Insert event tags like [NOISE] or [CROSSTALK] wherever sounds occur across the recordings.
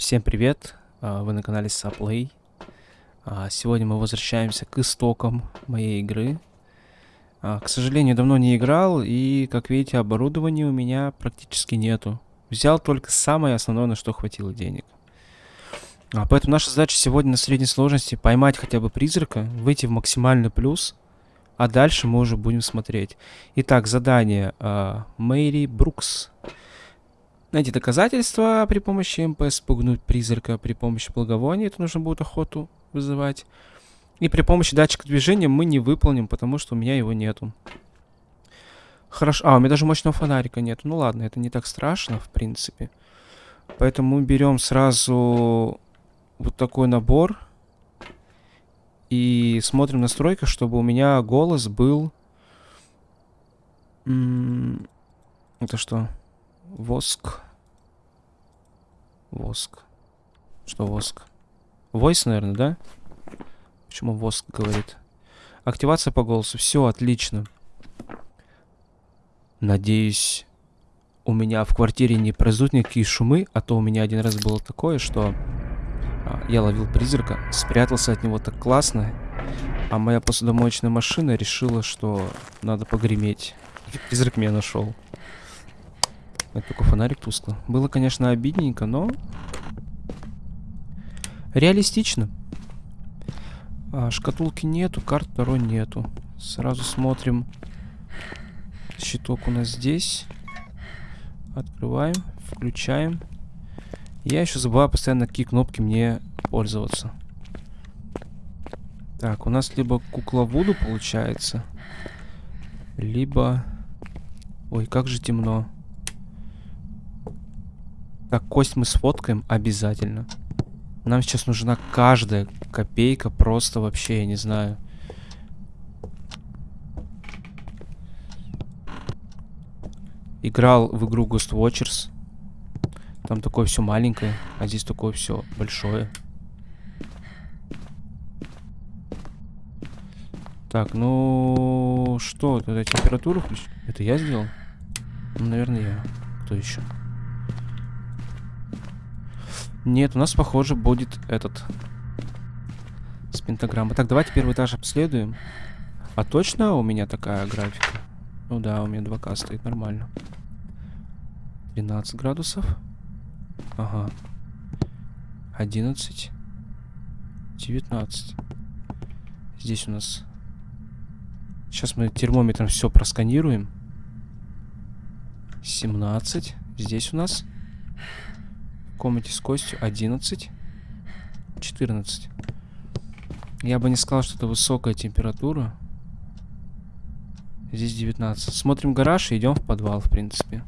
Всем привет! А, Вы на канале Saplay. А, Сегодня мы возвращаемся к истокам моей игры. А, К сожалению, давно не играл, и, как видите, оборудования у меня практически нету. Взял только самое основное, на что хватило денег. Поэтому наша задача сегодня на средней сложности поймать хотя бы призрака, выйти в максимальный плюс, а дальше мы уже будем смотреть. Итак, задание Мэри Брукс. Найти доказательства при помощи МП, спугнуть призрака при помощи благовония, это нужно будет охоту вызывать. И при помощи датчика движения мы не выполним, потому что у меня его нету. Хорошо. А, у меня даже мощного фонарика нету. Ну ладно, это не так страшно, в принципе. Поэтому мы берем сразу вот такой набор. И смотрим в настройках, чтобы у меня голос был... Это что? Воск. Воск. Что воск? Войс, наверное, да? Почему воск говорит? Активация по голосу. Все, отлично. Надеюсь, у меня в квартире не произойдут никакие шумы, а то у меня один раз было такое, что а, я ловил призрака, спрятался от него так классно, а моя посудомоечная машина решила, что надо погреметь. И призрак меня нашел. Это только фонарик тускло. Было, конечно, обидненько, но... Реалистично. А, шкатулки нету, карт второй нету. Сразу смотрим. Щиток у нас здесь. Открываем, включаем. Я еще забываю постоянно, какие кнопки мне пользоваться. Так, у нас либо кукла Вуду получается, либо... Ой, как же темно. Так, кость мы сфоткаем обязательно. Нам сейчас нужна каждая копейка, просто вообще, я не знаю. Играл в игру Ghost Watchers. Там такое все маленькое, а здесь такое все большое. Так, ну что, это температуру включить? Это я сделал? Ну, наверное, я. Кто еще? Нет, у нас, похоже, будет этот... С пентаграммой. Так, давайте первый этаж обследуем. А точно у меня такая графика? Ну да, у меня 2К стоит нормально. 13 градусов. Ага. 11. 19. Здесь у нас... Сейчас мы термометром все просканируем. 17. Здесь у нас комнате с костью 11. 14. Я бы не сказал, что это высокая температура. Здесь 19. Смотрим гараж и идем в подвал, в принципе.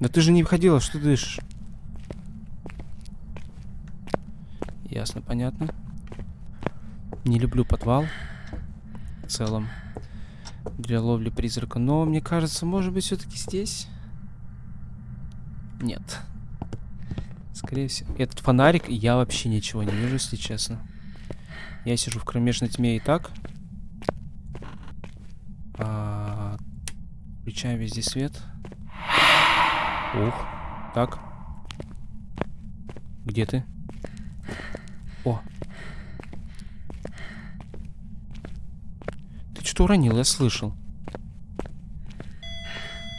Да ты же не входила, что ты дышишь? Ясно, понятно. Не люблю подвал. В целом. Для ловли призрака. Но мне кажется, может быть, все-таки здесь? Нет. Скорее всего. Этот фонарик, я вообще ничего не вижу, если честно. Я сижу в кромешной тьме и так. А, включаем везде свет. Ух. Так. Где ты? О. Ты что уронил? Я слышал.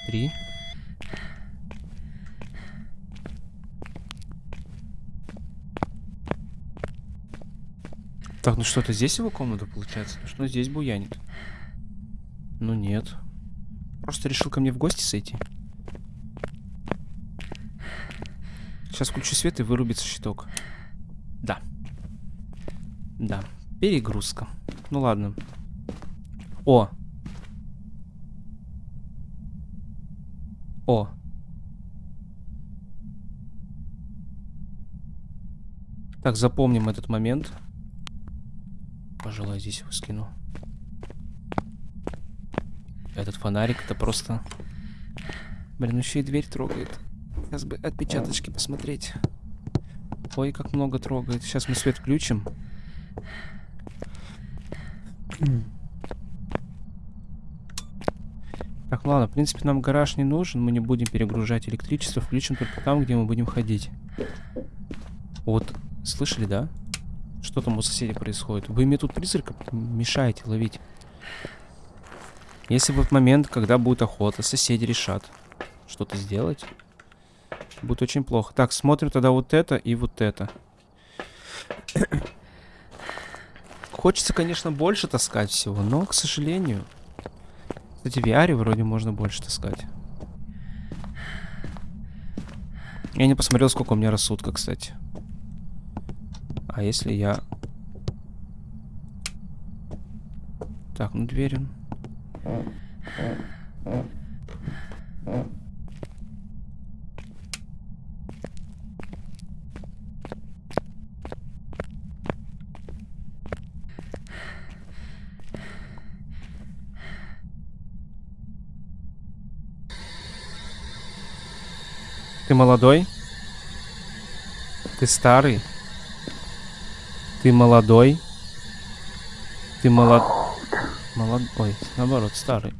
Три. Так, ну что-то здесь его комната получается? Ну что здесь буянит? Ну нет. Просто решил ко мне в гости сойти. Сейчас включу свет и вырубится щиток. Да. Да. Перегрузка. Ну ладно. О. О. Так, запомним этот момент. Пожалуй, здесь его скину. Этот фонарик это просто... Блин, еще и дверь трогает. Сейчас бы отпечаточки посмотреть. Ой, как много трогает. Сейчас мы свет включим. Так, ну ладно, в принципе, нам гараж не нужен. Мы не будем перегружать электричество. Включим только там, где мы будем ходить. Вот, слышали, да? Что там у соседей происходит? Вы мне тут призрака мешаете ловить. Если в этот момент, когда будет охота, соседи решат что-то сделать, будет очень плохо. Так, смотрим тогда вот это и вот это. [COUGHS] Хочется, конечно, больше таскать всего, но, к сожалению... Кстати, в VR вроде можно больше таскать. Я не посмотрел, сколько у меня рассудка, кстати. А если я... Так, ну дверь. Ты молодой? Ты старый? Ты молодой? Ты молод... Молод... Ой, наоборот, старый.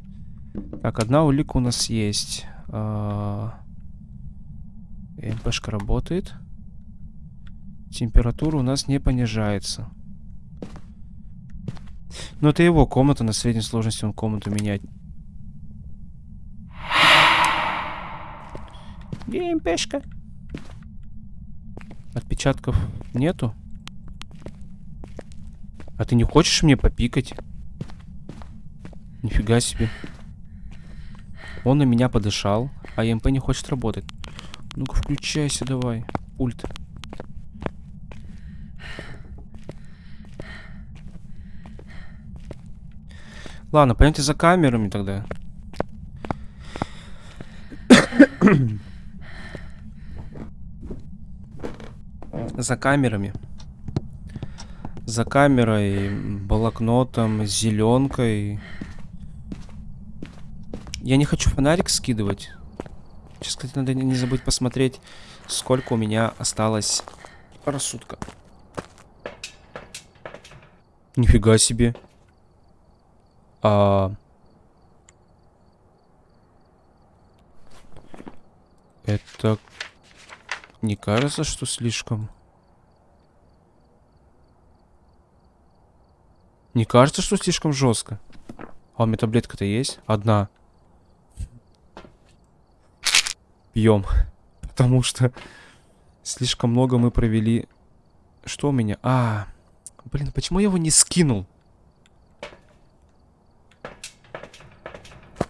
Так, одна улика у нас есть. А... МПшка работает. Температура у нас не понижается. Но это его комната, на средней сложности он комнату менять Геймпешка. Отпечатков нету? А ты не хочешь мне попикать? Нифига себе. Он на меня подышал, а ЕМП не хочет работать. Ну-ка, включайся давай, пульт. Ладно, пойдемте за камерами тогда. [COUGHS] за камерами. За камерой, блокнотом, зеленкой. Я не хочу фонарик скидывать. Сейчас, кстати, надо не забыть посмотреть, сколько у меня осталось рассудка. Нифига себе. А... Это не кажется, что слишком... Не кажется, что слишком жестко? А у меня таблетка-то есть? Одна. Пьем. [LAUGHS] Потому что слишком много мы провели... Что у меня? А, блин, почему я его не скинул?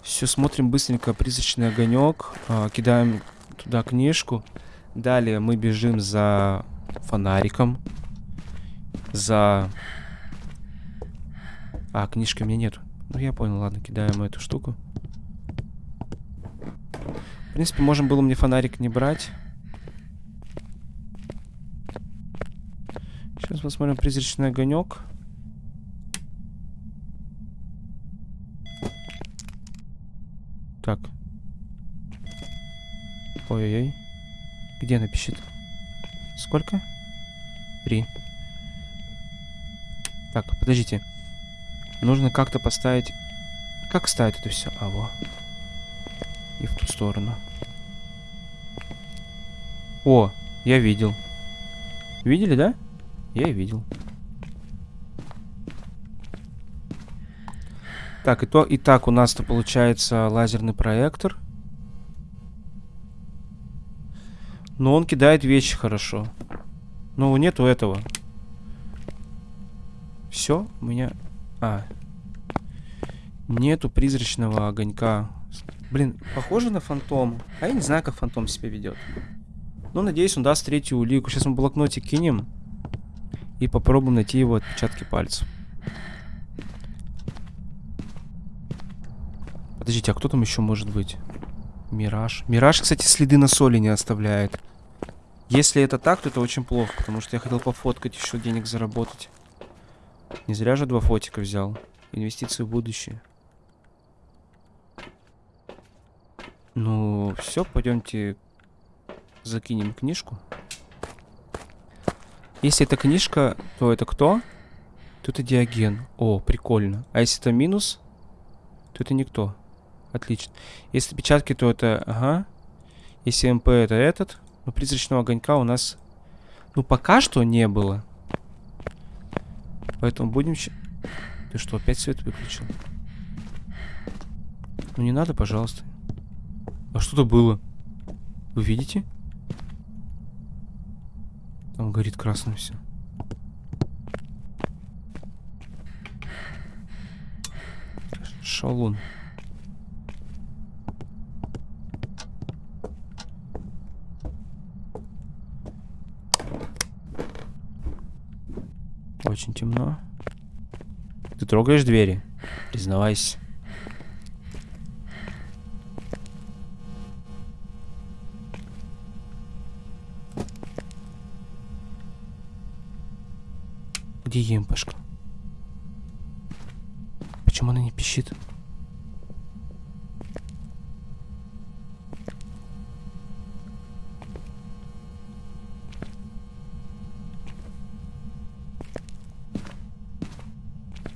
Все, смотрим быстренько призрачный огонек. А, кидаем туда книжку. Далее мы бежим за фонариком. За а, книжки у меня нет. Ну, я понял, ладно, кидаем эту штуку. В принципе, можем было мне фонарик не брать. Сейчас посмотрим призрачный огонек. Так. Ой-ой-ой. Где она пишет? Сколько? Три. Так, подождите. Нужно как-то поставить... Как ставить это все? А, во. И в ту сторону. О, я видел. Видели, да? Я видел. Так, и то, и так у нас-то получается лазерный проектор. Но он кидает вещи хорошо. Но нету этого. Все, у меня а. Нету призрачного огонька. Блин, похоже на фантом. А я не знаю, как фантом себя ведет. Но надеюсь, он даст третью улику. Сейчас мы блокнотик кинем. И попробуем найти его отпечатки пальцев. Подождите, а кто там еще может быть? Мираж. Мираж, кстати, следы на соли не оставляет. Если это так, то это очень плохо, потому что я хотел пофоткать еще денег заработать. Не зря же два фотика взял. Инвестиции в будущее. Ну, все, пойдемте закинем книжку. Если это книжка, то это кто? То это Диоген. О, прикольно. А если это минус, то это никто. Отлично. Если печатки, то это... Ага. Если МП, это этот. Но призрачного огонька у нас... Ну, пока что не было. Поэтому будем... Ты что, опять свет выключил? Ну, не надо, пожалуйста. А что-то было. Вы видите? Там горит красным все. Шалун. Очень темно. Ты трогаешь двери? Признавайся. Где емпашка? Почему она не пищит?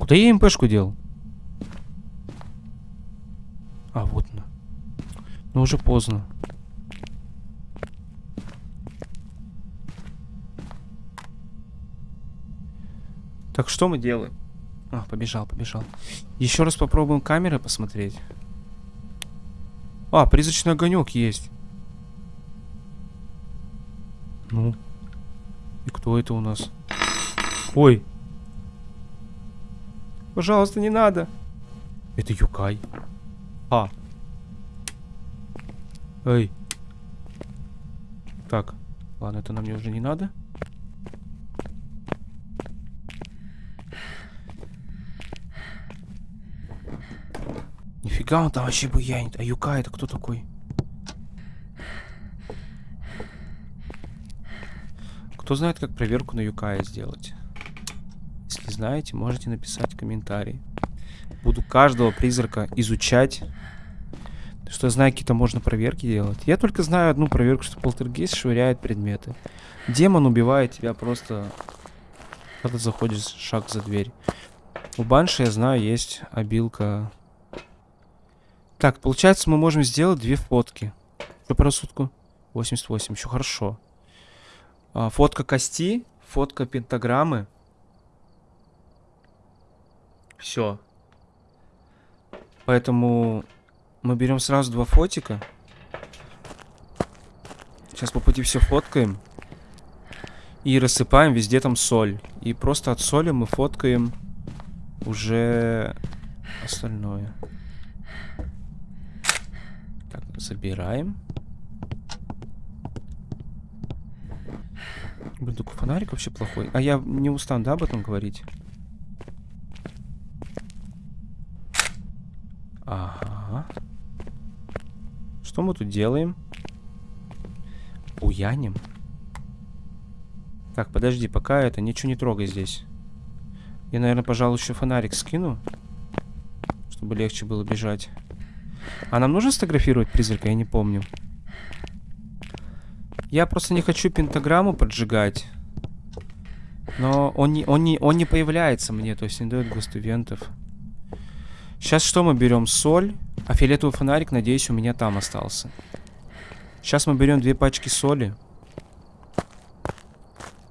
Куда я МПшку дел? А, вот она. Но уже поздно. Так, что мы делаем? А, побежал, побежал. Еще раз попробуем камеры посмотреть. А, призрачный огонек есть. Ну. И кто это у нас? Ой. Пожалуйста, не надо. Это Юкай. А. Эй. Так. Ладно, это нам мне уже не надо. Нифига он там вообще буянит. А Юка это кто такой? Кто знает, как проверку на Юкая сделать? Если знаете, можете написать комментарий. Буду каждого призрака изучать. Что я знаю, какие-то можно проверки делать. Я только знаю одну проверку, что полтергейст швыряет предметы. Демон убивает тебя просто, когда заходишь шаг за дверь. У Банши, я знаю, есть обилка так, получается, мы можем сделать две фотки. Что по рассудку? 88, еще хорошо. А, фотка кости, фотка пентаграммы. Все. Поэтому мы берем сразу два фотика. Сейчас по пути все фоткаем. И рассыпаем везде там соль. И просто от соли мы фоткаем уже остальное. Забираем. Блин, такой фонарик вообще плохой. А я не устану, да, об этом говорить? Ага. Что мы тут делаем? Буяним? Так, подожди, пока это, ничего не трогай здесь. Я, наверное, пожалуй, еще фонарик скину. Чтобы легче было бежать. А нам нужно сфотографировать призрака? Я не помню. Я просто не хочу пентаграмму поджигать. Но он не, он не, он не появляется мне, то есть не дает гостувентов. Сейчас что мы берем? Соль. А фиолетовый фонарик, надеюсь, у меня там остался. Сейчас мы берем две пачки соли.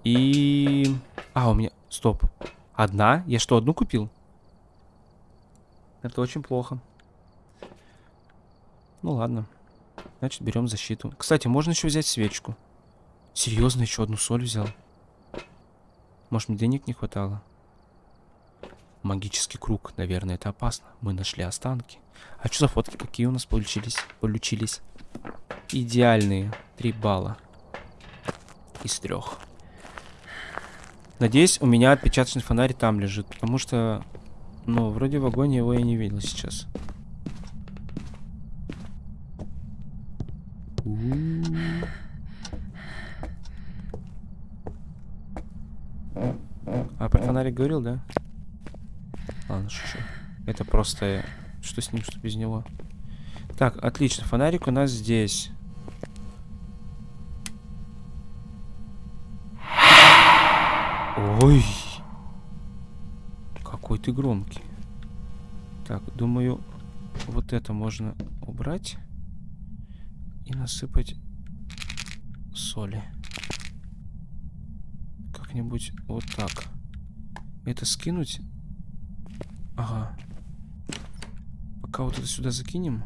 И... А, у меня... Стоп. Одна? Я что, одну купил? Это очень плохо. Ну ладно. Значит, берем защиту. Кстати, можно еще взять свечку. Серьезно, еще одну соль взял. Может, мне денег не хватало? Магический круг. Наверное, это опасно. Мы нашли останки. А что за фотки? Какие у нас получились? Получились. Идеальные. Три балла. Из трех. Надеюсь, у меня отпечаточный фонарь там лежит. Потому что, ну, вроде в вагоне его я не видел сейчас. А про фонарик говорил, да? Ладно, шучу. Это просто... Что с ним, что без него? Так, отлично. Фонарик у нас здесь. Ой. Какой ты громкий. Так, думаю... Вот это можно убрать. И насыпать соли. Как-нибудь вот так. Это скинуть. Ага. Пока вот это сюда закинем.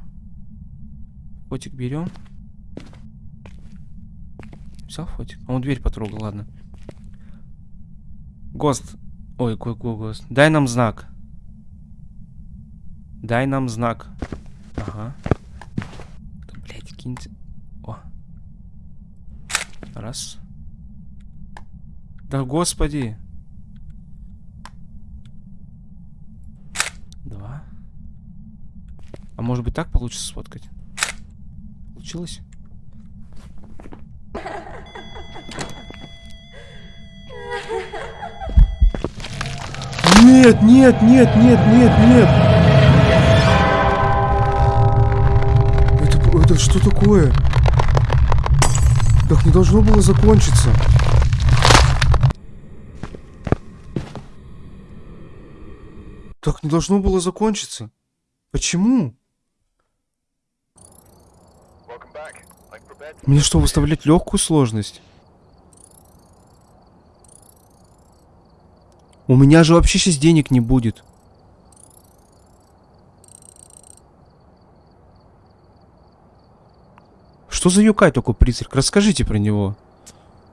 Фотик берем. Взял фотик? А он дверь потрогал, ладно. Гост. Ой, какой гост. Дай нам знак. Дай нам знак. Ага. Да, блядь, киньте. О. Раз. Да господи. Два. А может быть так получится сфоткать? Получилось? Нет, нет, нет, нет, нет, нет. Это, это что такое? Так не должно было закончиться. Так не должно было закончиться. Почему? Мне что, выставлять легкую сложность? У меня же вообще сейчас денег не будет. Что за юкай такой призрак? Расскажите про него.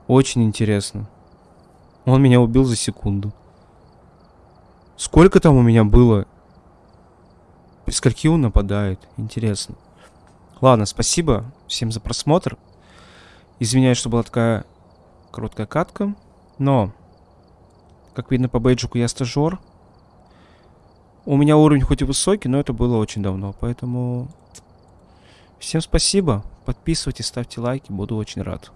Очень интересно. Он меня убил за секунду. Сколько там у меня было? При скольки он нападает? Интересно. Ладно, спасибо всем за просмотр. Извиняюсь, что была такая короткая катка. Но, как видно по бейджику, я стажер. У меня уровень хоть и высокий, но это было очень давно. Поэтому всем спасибо. Подписывайтесь, ставьте лайки. Буду очень рад.